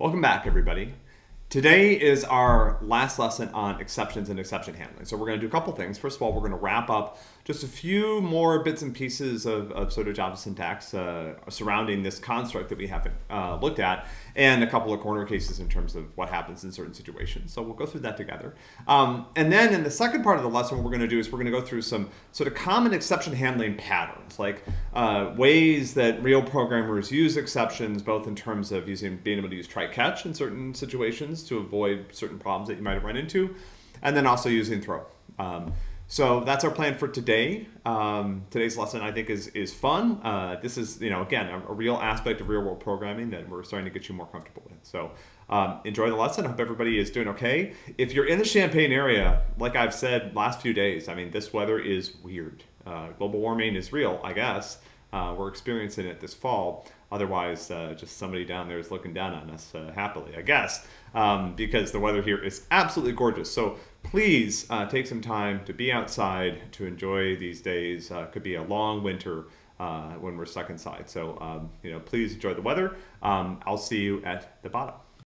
Welcome back, everybody. Today is our last lesson on exceptions and exception handling. So we're going to do a couple things. First of all, we're going to wrap up just a few more bits and pieces of, of sort of Java syntax uh, surrounding this construct that we haven't uh, looked at, and a couple of corner cases in terms of what happens in certain situations. So we'll go through that together. Um, and then in the second part of the lesson, what we're going to do is we're going to go through some sort of common exception handling patterns, like uh, ways that real programmers use exceptions, both in terms of using being able to use try-catch in certain situations to avoid certain problems that you might have run into, and then also using throw. Um, so that's our plan for today. Um, today's lesson, I think, is is fun. Uh, this is, you know, again, a, a, real aspect of real world programming that we're starting to get you more comfortable with. So um, enjoy the lesson. I hope everybody is doing okay. If you're in the Champaign area, like I've said last few days, I mean, this weather is weird. Uh, global warming is real, I guess. Uh, we're experiencing it this fall. Otherwise, uh, just somebody down there is looking down on us uh, happily, I guess, um, because the weather here is absolutely gorgeous. So please uh, take some time to be outside to enjoy these days. Uh, could be a long winter uh, when we're stuck inside. So, um, you know, please enjoy the weather. Um, I'll see you at the bottom.